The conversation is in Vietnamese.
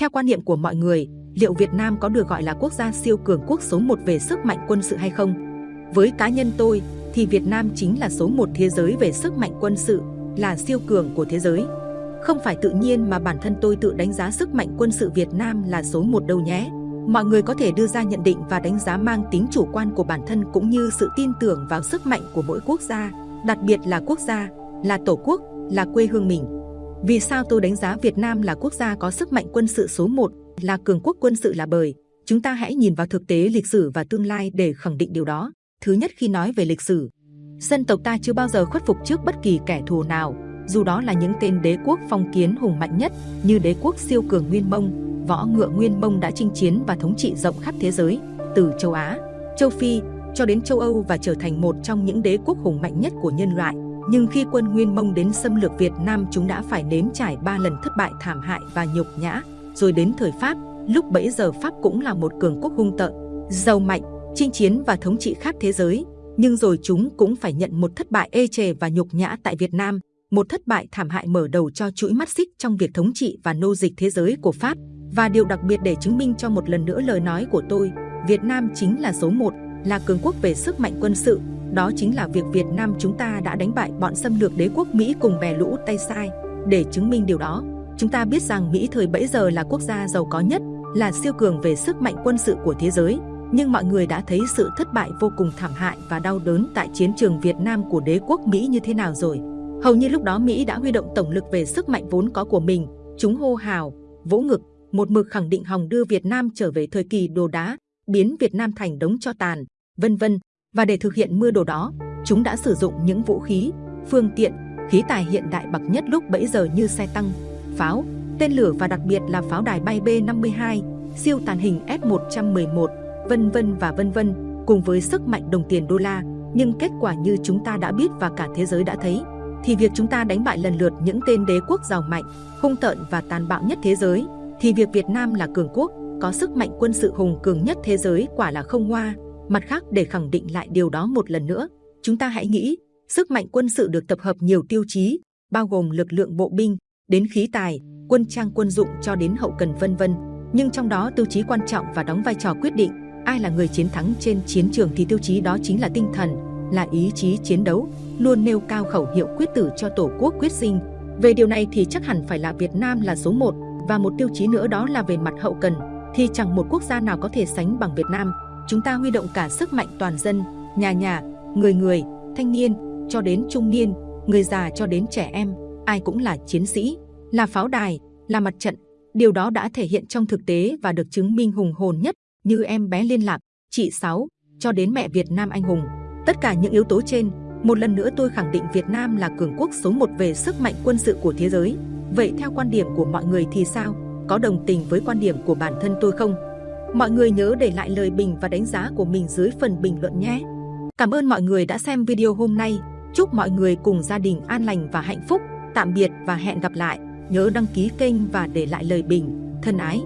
Theo quan niệm của mọi người, liệu Việt Nam có được gọi là quốc gia siêu cường quốc số 1 về sức mạnh quân sự hay không? Với cá nhân tôi, thì Việt Nam chính là số 1 thế giới về sức mạnh quân sự, là siêu cường của thế giới. Không phải tự nhiên mà bản thân tôi tự đánh giá sức mạnh quân sự Việt Nam là số 1 đâu nhé. Mọi người có thể đưa ra nhận định và đánh giá mang tính chủ quan của bản thân cũng như sự tin tưởng vào sức mạnh của mỗi quốc gia, đặc biệt là quốc gia, là tổ quốc, là quê hương mình. Vì sao tôi đánh giá Việt Nam là quốc gia có sức mạnh quân sự số 1, là cường quốc quân sự là bởi chúng ta hãy nhìn vào thực tế lịch sử và tương lai để khẳng định điều đó. Thứ nhất khi nói về lịch sử, dân tộc ta chưa bao giờ khuất phục trước bất kỳ kẻ thù nào, dù đó là những tên đế quốc phong kiến hùng mạnh nhất như đế quốc siêu cường Nguyên Mông, võ ngựa Nguyên Mông đã chinh chiến và thống trị rộng khắp thế giới, từ châu Á, châu Phi cho đến châu Âu và trở thành một trong những đế quốc hùng mạnh nhất của nhân loại. Nhưng khi quân Nguyên Mông đến xâm lược Việt Nam chúng đã phải nếm trải ba lần thất bại thảm hại và nhục nhã. Rồi đến thời Pháp, lúc bấy giờ Pháp cũng là một cường quốc hung tợn, giàu mạnh, chinh chiến và thống trị khắp thế giới. Nhưng rồi chúng cũng phải nhận một thất bại ê chề và nhục nhã tại Việt Nam, một thất bại thảm hại mở đầu cho chuỗi mắt xích trong việc thống trị và nô dịch thế giới của Pháp. Và điều đặc biệt để chứng minh cho một lần nữa lời nói của tôi, Việt Nam chính là số 1, là cường quốc về sức mạnh quân sự, đó chính là việc Việt Nam chúng ta đã đánh bại bọn xâm lược đế quốc Mỹ cùng bè lũ Tây Sai. Để chứng minh điều đó, chúng ta biết rằng Mỹ thời bấy giờ là quốc gia giàu có nhất, là siêu cường về sức mạnh quân sự của thế giới. Nhưng mọi người đã thấy sự thất bại vô cùng thảm hại và đau đớn tại chiến trường Việt Nam của đế quốc Mỹ như thế nào rồi. Hầu như lúc đó Mỹ đã huy động tổng lực về sức mạnh vốn có của mình. Chúng hô hào, vỗ ngực, một mực khẳng định hòng đưa Việt Nam trở về thời kỳ đồ đá, biến Việt Nam thành đống cho tàn, vân vân. Và để thực hiện mưa đồ đó, chúng đã sử dụng những vũ khí, phương tiện, khí tài hiện đại bậc nhất lúc bấy giờ như xe tăng, pháo, tên lửa và đặc biệt là pháo đài bay B-52, siêu tàn hình S-111, vân vân và vân vân, cùng với sức mạnh đồng tiền đô la. Nhưng kết quả như chúng ta đã biết và cả thế giới đã thấy, thì việc chúng ta đánh bại lần lượt những tên đế quốc giàu mạnh, hung tợn và tàn bạo nhất thế giới, thì việc Việt Nam là cường quốc, có sức mạnh quân sự hùng cường nhất thế giới quả là không hoa. Mặt khác để khẳng định lại điều đó một lần nữa, chúng ta hãy nghĩ, sức mạnh quân sự được tập hợp nhiều tiêu chí, bao gồm lực lượng bộ binh, đến khí tài, quân trang quân dụng cho đến hậu cần vân vân. Nhưng trong đó tiêu chí quan trọng và đóng vai trò quyết định, ai là người chiến thắng trên chiến trường thì tiêu chí đó chính là tinh thần, là ý chí chiến đấu, luôn nêu cao khẩu hiệu quyết tử cho tổ quốc quyết sinh. Về điều này thì chắc hẳn phải là Việt Nam là số 1 và một tiêu chí nữa đó là về mặt hậu cần thì chẳng một quốc gia nào có thể sánh bằng Việt Nam. Chúng ta huy động cả sức mạnh toàn dân, nhà nhà, người người, thanh niên, cho đến trung niên, người già cho đến trẻ em, ai cũng là chiến sĩ, là pháo đài, là mặt trận. Điều đó đã thể hiện trong thực tế và được chứng minh hùng hồn nhất như em bé liên lạc, chị Sáu, cho đến mẹ Việt Nam anh hùng. Tất cả những yếu tố trên, một lần nữa tôi khẳng định Việt Nam là cường quốc số một về sức mạnh quân sự của thế giới. Vậy theo quan điểm của mọi người thì sao? Có đồng tình với quan điểm của bản thân tôi không? Mọi người nhớ để lại lời bình và đánh giá của mình dưới phần bình luận nhé. Cảm ơn mọi người đã xem video hôm nay. Chúc mọi người cùng gia đình an lành và hạnh phúc. Tạm biệt và hẹn gặp lại. Nhớ đăng ký kênh và để lại lời bình. Thân ái!